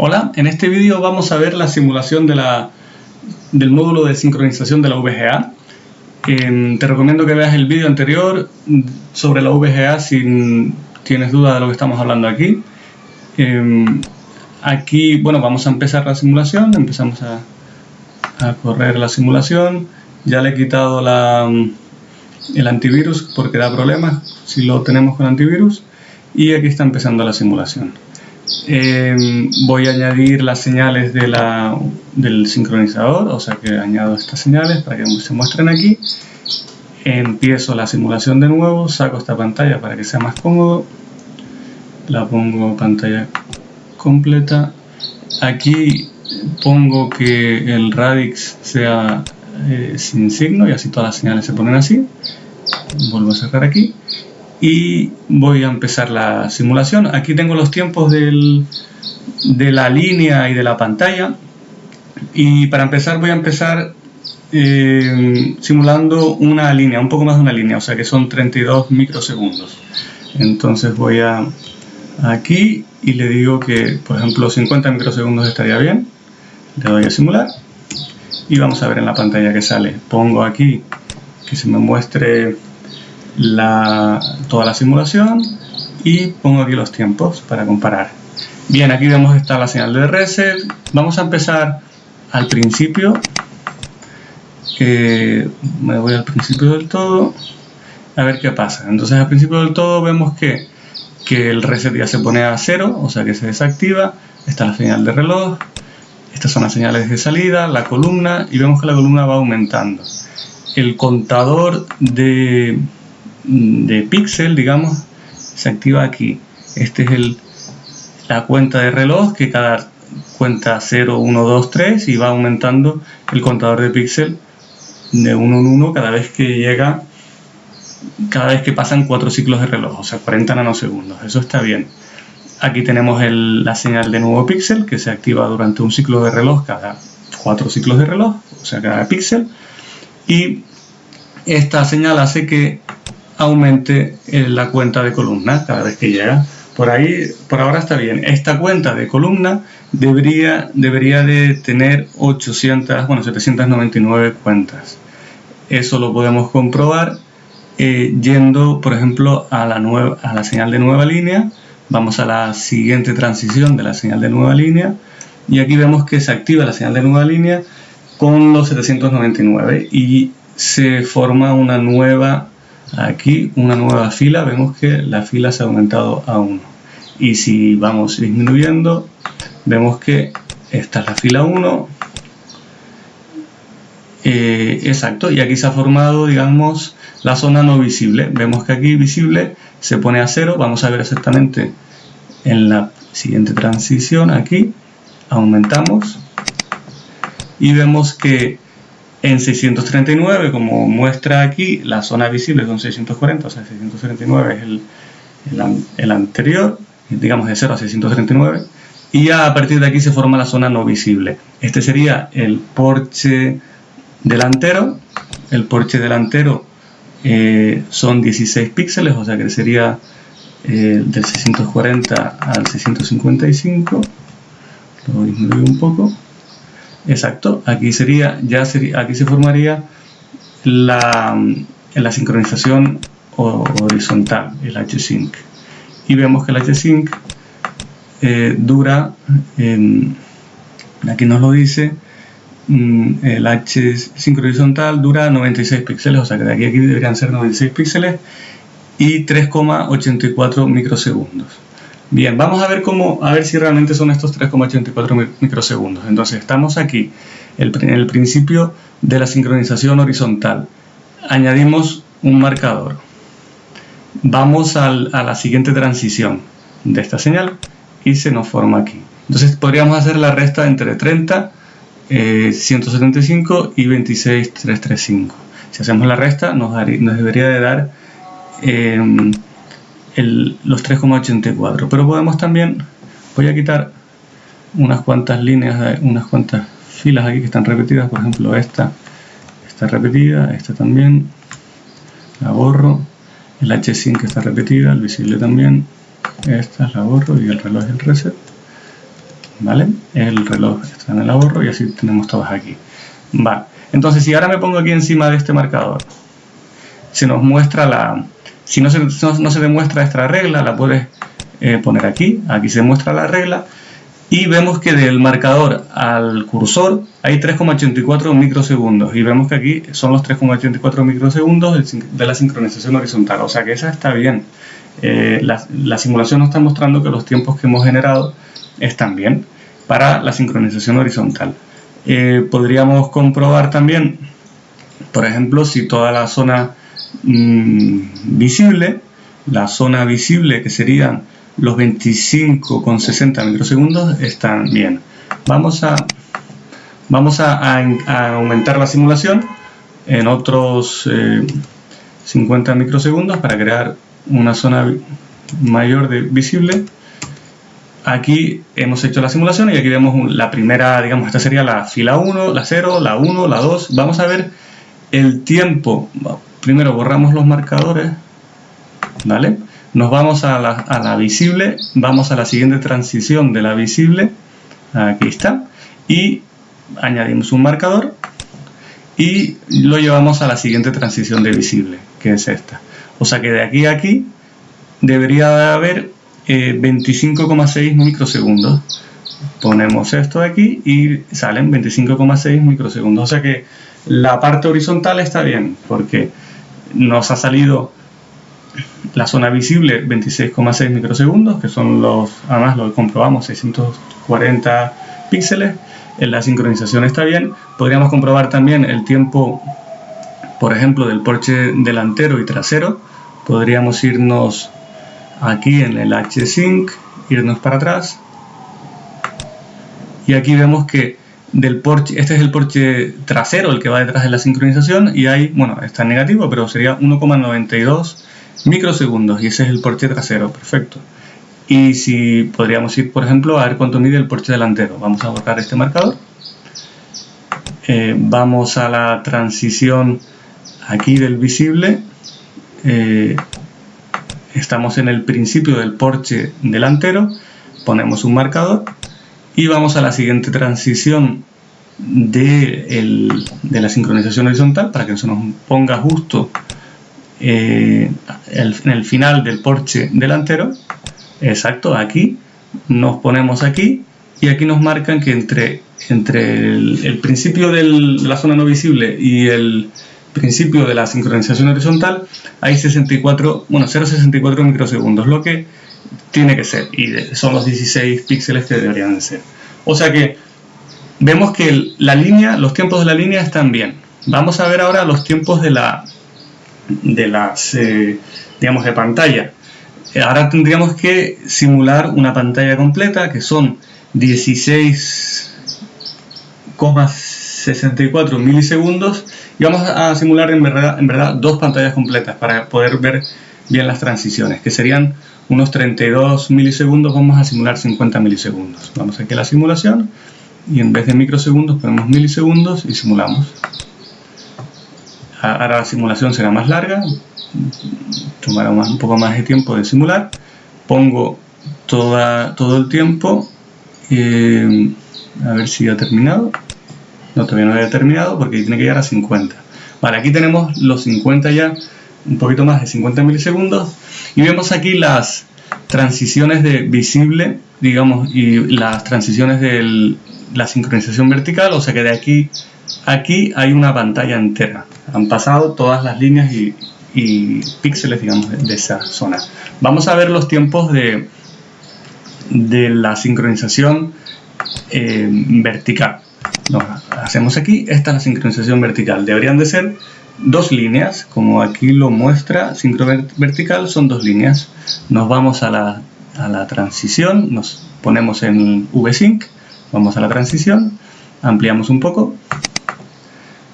Hola, en este vídeo vamos a ver la simulación de la, del módulo de sincronización de la VGA. te recomiendo que veas el vídeo anterior sobre la VGA si tienes duda de lo que estamos hablando aquí. Em, aquí, bueno, vamos a empezar la simulación, empezamos a, correr la simulación. Ya le he quitado el antivirus porque da problemas si lo tenemos con antivirus. Y aquí está empezando la simulación. Em, voy a añadir las señales del sincronizador, o sea que añado estas señales para que se muestren aquí. Empiezo la simulación de nuevo, saco esta pantalla para que sea más cómodo. La pongo pantalla completa. Aquí pongo que el radix sea eh, sin signo y así todas las señales se ponen así. Vuelvo a sacar aquí y voy a empezar la simulación. Aquí tengo los tiempos del, de la línea y de la pantalla y para empezar voy a empezar eh, simulando una línea, un poco más de una línea, o sea que son 32 microsegundos. Entonces voy a aquí y le digo que por ejemplo 50 microsegundos estaría bien. Le doy a simular y vamos a ver en la pantalla que sale. Pongo aquí que se me muestre la, toda la simulación y pongo aquí los tiempos para comparar. Bien, aquí vemos está la señal de reset. Vamos a empezar al principio. me voy al principio del todo. A ver qué pasa. Entonces al principio del todo vemos que, que el reset ya se pone a cero, o sea que se desactiva. Está la señal de reloj. Estas son las señales de salida, la columna y vemos que la columna va aumentando. El contador de, de píxel, digamos, se activa aquí. Este es el, la cuenta de reloj que cada cuenta 0, 1, 2, 3 y va aumentando el contador de píxel de 1 en 1 cada vez que llega, cada vez que pasan 4 ciclos de reloj, o sea 40 nanosegundos. Eso está bien. Aquí tenemos la señal de nuevo píxel que se activa durante un ciclo de reloj cada 4 ciclos de reloj, o sea cada píxel. Y esta señal hace que aumente eh, la cuenta de columna cada vez que llega. Por ahí, por ahora está bien. Esta cuenta de columna debería, debería de tener 800, bueno, 799 cuentas. Eso lo podemos comprobar eh, yendo, por ejemplo, a la, nueva, a la señal de nueva línea. Vamos a la siguiente transición de la señal de nueva línea. Y aquí vemos que se activa la señal de nueva línea con los 799 y se forma una nueva aquí una nueva fila, vemos que la fila se ha aumentado a 1. Y si vamos disminuyendo, vemos que esta es la fila 1. Eh, exacto, y aquí se ha formado, digamos, la zona no visible. Vemos que aquí visible se pone a 0. Vamos a ver exactamente en la siguiente transición, aquí, aumentamos. Y vemos que en 639, como muestra aquí, la zona visible son 640, o sea, 639 es el, anterior, digamos de 0 a 639, y ya a partir de aquí se forma la zona no visible. Este sería el porche delantero, el porche delantero eh, son 16 píxeles, o sea que sería eh, del 640 al 655, lo disminuyo un poco, Exacto, aquí sería, ya sería, aquí se formaría la, la sincronización horizontal, el H-Sync. Y vemos que el H-Sync eh, dura, aquí nos lo dice, mm, el H-Sync horizontal dura 96 píxeles, o sea que de aquí a aquí deberían ser 96 píxeles y 3,84 microsegundos. Bien, vamos a ver cómo, a ver si realmente son estos 3,84 microsegundos. Entonces, estamos aquí, en el principio de la sincronización horizontal. Añadimos un marcador. Vamos a la siguiente transición de esta señal y se nos forma aquí. Entonces, podríamos hacer la resta entre 30, 175 y 26, 335. Si hacemos la resta, nos, debería de dar... Eh, los 3,84 pero podemos también voy a quitar unas cuantas líneas unas cuantas filas aquí que están repetidas. Por ejemplo esta está repetida esta también. La borro. El H que está repetida el visible también. Esta la borro y el reloj el reset. ¿vale? El reloj está en el ahorro y así tenemos todos aquí. Vale, entonces si ahora me pongo aquí encima de este marcador, se nos muestra la... Si no se, no, se demuestra esta regla, la puedes eh, poner aquí, aquí se muestra la regla, y vemos que del marcador al cursor hay 3,84 microsegundos y vemos que aquí son los 3,84 microsegundos de la sincronización horizontal, o sea que esa está bien. Eh, la, simulación nos está mostrando que los tiempos que hemos generado están bien para la sincronización horizontal. Eh, podríamos comprobar también, por ejemplo, si toda la zona mm, visible, la zona visible que serían los 25,60 microsegundos están bien. Vamos a, vamos a, aumentar la simulación en otros 50 eh, microsegundos para crear una zona mayor de visible. Aquí hemos hecho la simulación y aquí vemos la primera, digamos, esta sería la fila 1, la 0, la 1, la 2. Vamos a ver el tiempo. Primero borramos los marcadores, ¿vale? Nos vamos a la, visible, vamos a la siguiente transición de la visible, aquí está, y añadimos un marcador y lo llevamos a la siguiente transición de visible, que es esta. O sea que de aquí a aquí debería de haber 25,6 eh, microsegundos. Ponemos esto aquí y salen 25,6 microsegundos. O sea que la parte horizontal está bien porque nos ha salido la zona visible 26,6 microsegundos, que son los, además lo comprobamos, 640 píxeles. La sincronización está bien. Podríamos comprobar también el tiempo, por ejemplo, del porche delantero y trasero. Podríamos irnos aquí en el H-Sync, irnos para atrás. Y aquí vemos que del porche, este es el porche trasero, el que va detrás de la sincronización, y hay, bueno, está negativo, pero sería 1,92 microsegundos y ese es el porche trasero, perfecto. Y si podríamos ir, por ejemplo, a ver cuánto mide el porche delantero. Vamos a borrar este marcador. Eh, vamos a la transición aquí del visible. Eh, estamos en el principio del porche delantero. Ponemos un marcador. Y vamos a la siguiente transición de, de la sincronización horizontal para que se nos ponga justo eh, en el final del porche delantero, exacto, aquí, nos ponemos aquí y aquí nos marcan que entre, entre el, principio de la zona no visible y el principio de la sincronización horizontal hay 64, bueno, 0,64 microsegundos, lo que tiene que ser, y son los 16 píxeles que deberían de ser. O sea que vemos que la línea, los tiempos de la línea están bien. Vamos a ver ahora los tiempos de la, de las, eh, digamos, de pantalla. Eh, ahora tendríamos que simular una pantalla completa que son 16,64 milisegundos y vamos a simular en verdad, en verdad dos pantallas completas para poder ver bien las transiciones, que serían unos 32 milisegundos, vamos a simular 50 milisegundos. Vamos aquí a la simulación y en vez de microsegundos ponemos milisegundos y simulamos ahora la simulación será más larga, tomará un poco más de tiempo de simular. Pongo toda, todo el tiempo, eh, a ver si ha terminado. No, todavía no había terminado porque tiene que llegar a 50. Vale, aquí tenemos los 50 ya, un poquito más de 50 milisegundos. Y vemos aquí las transiciones de visible, digamos, y las transiciones de la sincronización vertical, o sea que de aquí Aquí hay una pantalla entera. Han pasado todas las líneas y, píxeles, digamos, de, esa zona. Vamos a ver los tiempos de, de la sincronización eh, vertical. hacemos aquí, esta es la sincronización vertical. Deberían de ser dos líneas, como aquí lo muestra, sincro vertical son dos líneas. Nos vamos a la, a la transición, nos ponemos en VSync, vamos a la transición, ampliamos un poco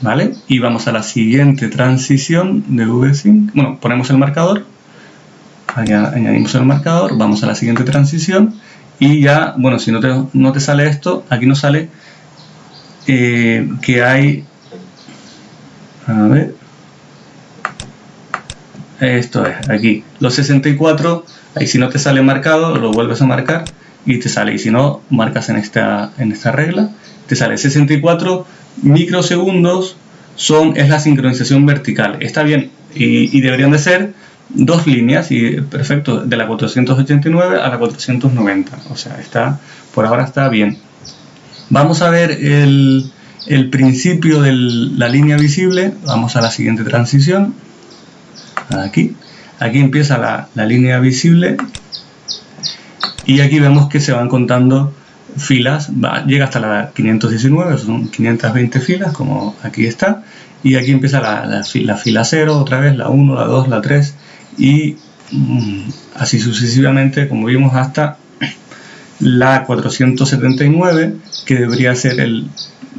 ¿vale? Y vamos a la siguiente transición de VSync. Bueno, ponemos el marcador, añadimos el marcador, vamos a la siguiente transición y ya, bueno, si no te, no te sale esto, aquí nos sale eh, que hay, a ver, esto es, aquí, los 64, ahí si no te sale marcado, lo vuelves a marcar y te sale. Y si no, marcas en esta, en esta regla, te sale 64 microsegundos son, es la sincronización vertical. Está bien y, y deberían de ser dos líneas y perfecto, de la 489 a la 490. O sea, está, por ahora está bien. Vamos a ver el, el principio de la línea visible. Vamos a la siguiente transición. Aquí. Aquí empieza la, la línea visible. Y aquí vemos que se van contando filas. Va, llega hasta la 519, son 520 filas, como aquí está. Y aquí empieza la, la, la fila 0, otra vez, la 1, la 2, la 3 y mm, así sucesivamente, como vimos, hasta la 479, que debería ser el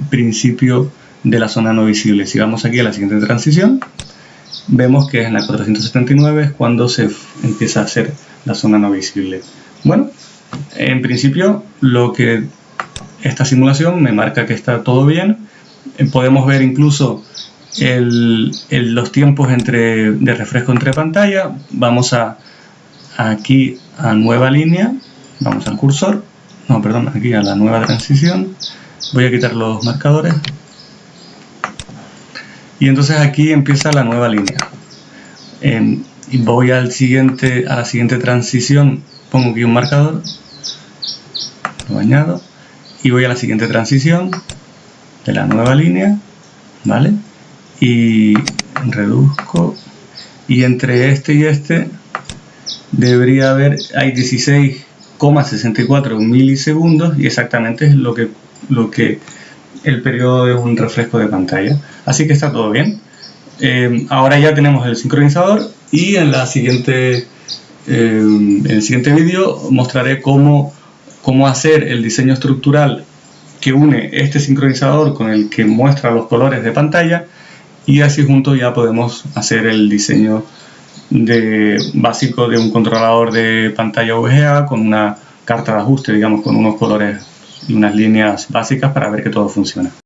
principio de la zona no visible. Si vamos aquí a la siguiente transición, vemos que en la 479 es cuando se empieza a hacer la zona no visible. Bueno, en principio lo que esta simulación me marca que está todo bien. Eh, podemos ver incluso los tiempos entre, de refresco entre pantalla. Vamos a aquí a nueva línea, vamos al cursor, no, perdón, aquí a la nueva transición. Voy a quitar los marcadores. Y entonces aquí empieza la nueva línea. y voy al siguiente, a la siguiente transición, pongo aquí un marcador, lo añado, y voy a la siguiente transición de la nueva línea, ¿vale? y reduzco y entre este y este debería haber hay 16,64 milisegundos y exactamente es lo que lo que el periodo de un refresco de pantalla. Así que está todo bien. Eh, ahora ya tenemos el sincronizador y en la siguiente eh, en el siguiente vídeo mostraré cómo, cómo hacer el diseño estructural que une este sincronizador con el que muestra los colores de pantalla y así juntos ya podemos hacer el diseño básico de un controlador de pantalla VGA con una carta de ajuste, digamos, con unos colores y unas líneas básicas para ver que todo funciona.